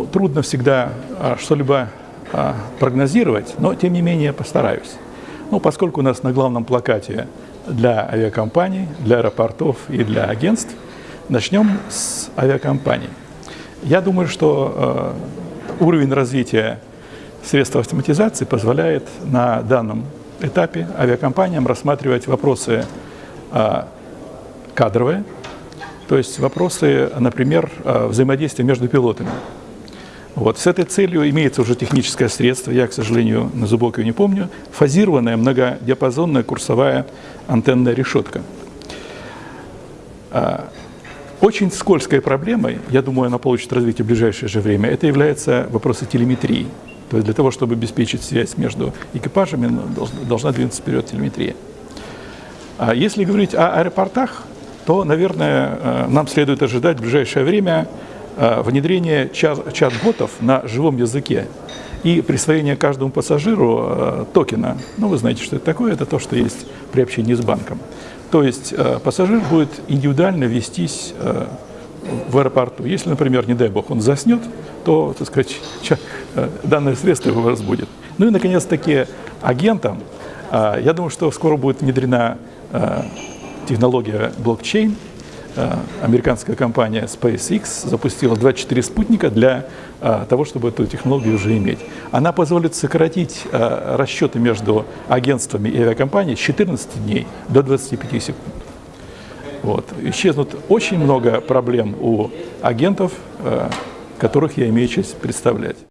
трудно всегда а, что-либо а, прогнозировать, но тем не менее постараюсь. Ну, поскольку у нас на главном плакате для авиакомпаний, для аэропортов и для агентств, начнем с авиакомпаний. Я думаю, что э, уровень развития средств автоматизации позволяет на данном этапе авиакомпаниям рассматривать вопросы э, кадровые, то есть вопросы, например, взаимодействия между пилотами. Вот. С этой целью имеется уже техническое средство, я, к сожалению, на зубок ее не помню, фазированная многодиапазонная курсовая антенная решетка. А, очень скользкой проблемой, я думаю, она получит развитие в ближайшее же время, это является вопросы телеметрии. То есть для того, чтобы обеспечить связь между экипажами, ну, должна двинуться вперед телеметрия. А если говорить о аэропортах, то, наверное, э, нам следует ожидать в ближайшее время внедрение чат-ботов на живом языке и присвоение каждому пассажиру э, токена. Ну, вы знаете, что это такое, это то, что есть при общении с банком. То есть э, пассажир будет индивидуально вестись в аэропорту. Если, например, не дай бог, он заснет, то, так сказать, данное средство его разбудит. Ну и, наконец-таки, агентам, я думаю, что скоро будет внедрена технология блокчейн, Э, американская компания SpaceX запустила 24 спутника для э, того, чтобы эту технологию уже иметь. Она позволит сократить э, расчеты между агентствами и авиакомпанией с 14 дней до 25 секунд. Вот. Исчезнут очень много проблем у агентов, которых я имею честь представлять.